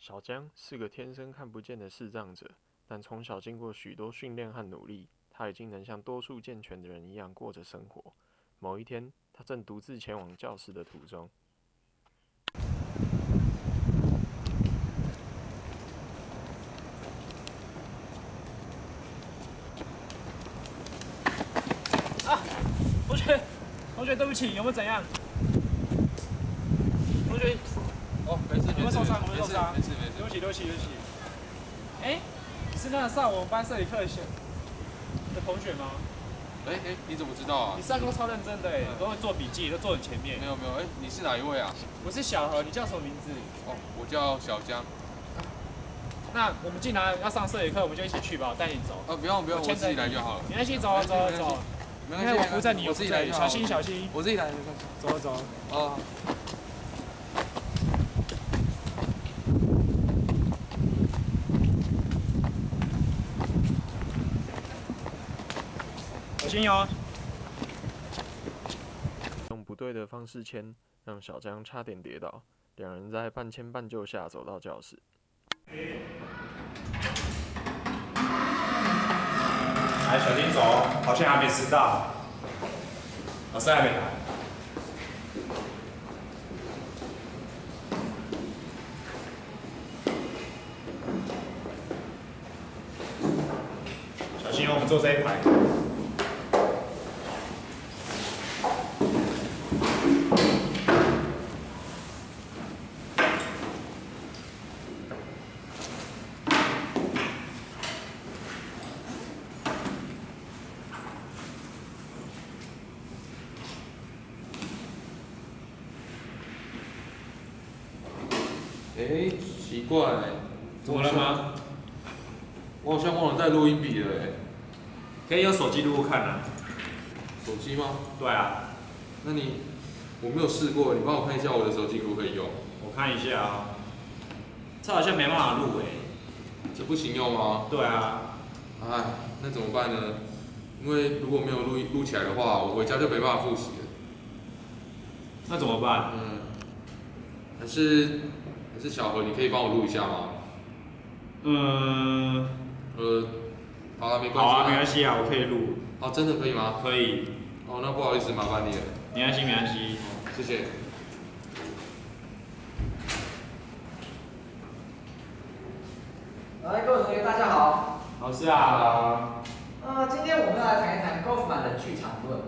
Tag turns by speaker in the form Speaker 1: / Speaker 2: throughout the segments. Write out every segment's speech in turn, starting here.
Speaker 1: 小江是个天生看不见的视障者，但从小经过许多训练和努力，他已经能像多数健全的人一样过着生活。某一天，他正独自前往教室的途中。
Speaker 2: 同学，同学，对不起，有没有怎样？同学，
Speaker 3: 哦，没事，
Speaker 2: 有没有受伤？有没有受伤？
Speaker 3: 没事没事。
Speaker 2: 对不起，对不起，对不起。哎，你是那个上我们班摄影课的的同学吗？
Speaker 3: 哎哎，你怎么知道啊
Speaker 2: 你？上课超认真的哎，都会做笔记，都坐很前面
Speaker 3: 没。有没有，哎，你是哪一位啊？
Speaker 2: 我是小何，你叫什么名字？
Speaker 3: 哦，我叫小江。
Speaker 2: 那我们既然要上摄影课，我们就一起去吧，我带你走。
Speaker 3: 哦，不用不用，
Speaker 2: 我
Speaker 3: 自己来就好了。
Speaker 2: 没关系，走啊走啊走啊。
Speaker 3: 没关系，
Speaker 2: 为我扶着你，
Speaker 3: 我自己来。
Speaker 2: 小心小心。
Speaker 3: 我自己来。
Speaker 2: 走啊走啊。
Speaker 3: 哦。
Speaker 2: 小心哦。
Speaker 1: 用不对的方式牵，让小江差点跌倒。两人在半牵半就下走到教室。
Speaker 2: 来，小心走，好像还没迟到。老师还没来。小心哦，我们坐这一排。
Speaker 3: 哎，奇怪，
Speaker 2: 怎么了吗？
Speaker 3: 我好像忘了带录音笔了哎。
Speaker 2: 可以用手机录录看啊。
Speaker 3: 手机吗？
Speaker 2: 对啊，
Speaker 3: 那你我没有试过，你帮我看一下我的手机可不可以用？
Speaker 2: 我看一下啊。这好像没办法录哎。
Speaker 3: 这不行用吗？
Speaker 2: 对啊。
Speaker 3: 哎，那怎么办呢？因为如果没有录音录起来的话，我回家就没办法复习了。
Speaker 2: 那怎么办？
Speaker 3: 嗯，还是还是小何，你可以帮我录一下吗？
Speaker 2: 嗯，
Speaker 3: 呃，好了，没关系。
Speaker 2: 好啊，没关。系啊，我可以录。
Speaker 3: 哦，真的可以吗？
Speaker 2: 可以。
Speaker 3: 哦，那不好意思，麻烦你了，
Speaker 2: 没关系，没关系。
Speaker 3: 谢谢。
Speaker 4: 来，各位同学，大家好。
Speaker 2: 老师啊。
Speaker 4: 呃，今天我们要来谈一谈高夫曼的剧场论。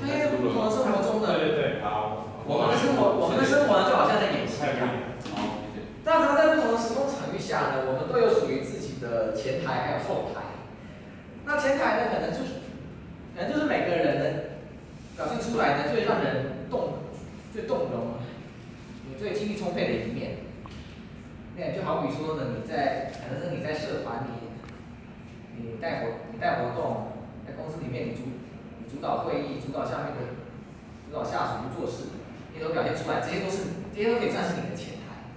Speaker 4: 因为不同的生活中的，
Speaker 2: 对对对，好。
Speaker 4: 我们的生活，我们的生活，就好像在演戏一样。
Speaker 3: 好，谢谢。
Speaker 4: 但常在不同的时空场域下呢，我们都有属于自己的前台还有后台。那前台呢，可能就是，可能就是每个人呢表现出来呢最让人动、最动容、你最精力充沛的一面。那就好比说呢，你在可能是你在社团里，你带活你带活动，在公司里面你主你主导会议，主导下面的主导下属去做事，你都表现出来，这些都是这些都可以算是你的前台。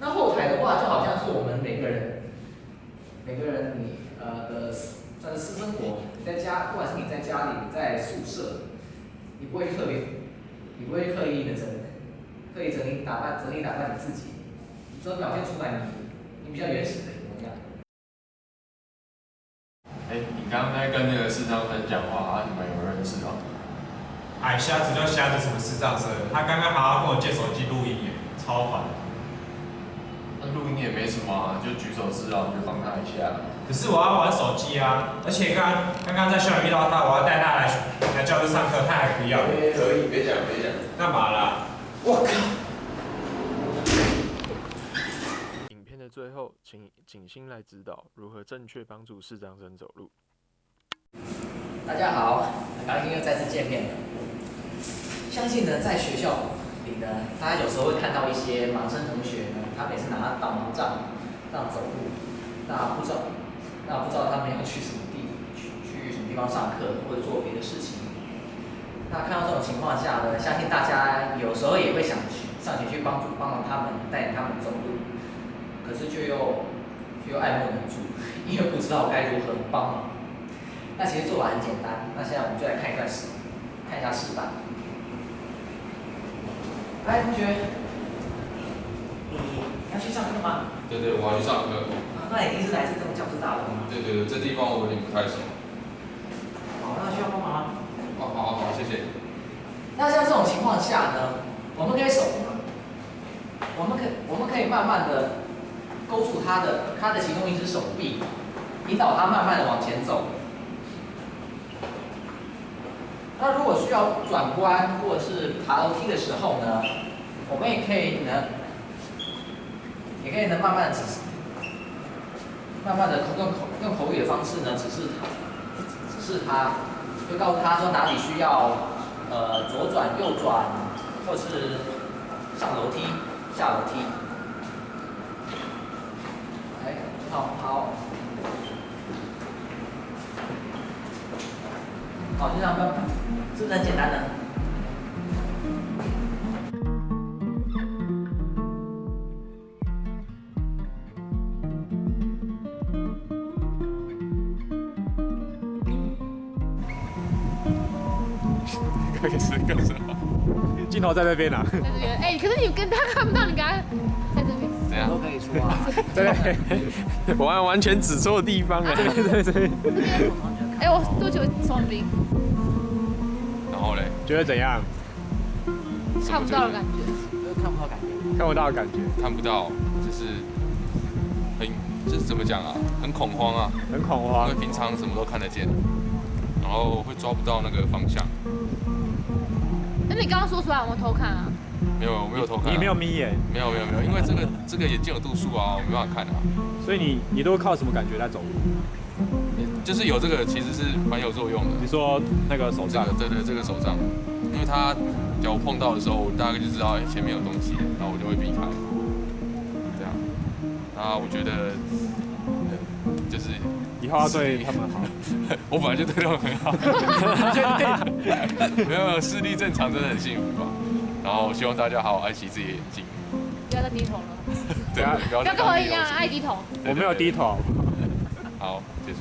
Speaker 4: 那后台的话，就好像是我们每个人每个人你呃的算是私生活，你在家，不管是你在家里，你在宿舍，你不会特别，你不会刻意的整刻意整理打扮整理打扮你自己，所以表现出来你你比较原始的一个模样。
Speaker 5: 哎、你刚刚在跟那个视障生讲话啊？你们有认识吗？
Speaker 2: 哎，瞎子就瞎子，什么视障生？他刚刚好好跟我借手机录音耶，超烦。
Speaker 5: 那录音也没什么啊，就举手示好，你就帮他一下。
Speaker 2: 可是我要玩手机啊，而且刚刚刚在校园遇到他，我要带他来来教室上课，他还不要，
Speaker 5: 可以，别讲，别讲。
Speaker 2: 干嘛啦？
Speaker 4: 我靠！
Speaker 1: 影片的最后，请景星来指导如何正确帮助视障生走路。
Speaker 4: 大家好，很高兴又再次见面了。相信呢，在学校里呢，大家有时候会看到一些盲生同学呢，他每次拿导盲杖这样走路，那不知道，那不知道他们要去什么地，去去什么地方上课或者做别的事情。那看到这种情况下呢，相信大家有时候也会想去上前去帮助帮忙他们，带领他们走路，可是却又却又爱莫能助，因为不知道该如何帮忙。那其实做法很简单，那现在我们就来看一段示，看一下示范。来，同学，你要去上课吗？
Speaker 3: 对对，我要去上课。
Speaker 4: 啊那你第一次来这种教室大楼吗？
Speaker 3: 对对对，这地方我有点不太熟。
Speaker 4: 好，那需要帮忙吗？
Speaker 3: 哦好好好，谢谢。
Speaker 4: 那像这种情况下呢，我们可以手，我们可我们可以慢慢的勾住他的他的其中一只手臂，引导他慢慢的往前走。那如果需要转弯或者是爬楼梯的时候呢，我们也可以呢，也可以呢慢慢的指，慢慢的用口用口语的方式呢指示他，指示他，就告诉他说哪里需要呃左转右转，或是上楼梯下楼梯。哎，好好。好，就这样慢慢，是不是很简单呢？
Speaker 3: 开始干什么？
Speaker 6: 镜头在那边啊，
Speaker 7: 在这边。哎、可是你跟他看不到，你刚刚在这边。
Speaker 3: 怎样
Speaker 4: 都？可以说啊。
Speaker 6: 对，
Speaker 1: 我完完全指错地方了。
Speaker 6: 对对对，
Speaker 7: 哎、我多久双兵？
Speaker 3: 然后嘞？
Speaker 6: 觉得怎样？
Speaker 7: 看不到的感觉。
Speaker 4: 就是看不到感觉。
Speaker 6: 看不到的感觉，
Speaker 3: 看不到，就是很，就是怎么讲啊？很恐慌啊，
Speaker 6: 很恐慌
Speaker 3: 因为。平常什么都看得见，然后会抓不到那个方向。
Speaker 7: 那你刚刚说出来，我们偷看啊？
Speaker 3: 没有，我没有偷看、啊。
Speaker 6: 你没有眯眼，
Speaker 3: 没有没有没有，因为这个这个眼睛有度数啊，我没办法看啊。
Speaker 6: 所以你你都靠什么感觉在走路？
Speaker 3: 就是有这个其实是蛮有作用的。
Speaker 6: 你说那个手杖
Speaker 3: 这个，对对，这个手杖，因为它脚碰到的时候，我大概就知道哎前面有东西，然后我就会避开。这样，那我觉得，呃就是
Speaker 6: 以后要对他们好。
Speaker 3: 我本来就对他们很好，没有没有视力正常真的很幸福吧。然后希望大家好好爱惜自己的眼睛，
Speaker 7: 不要再低头了，
Speaker 3: 对啊，不要再
Speaker 7: 不要跟我一样爱低头。
Speaker 6: 我没有低头。
Speaker 3: 好，结束。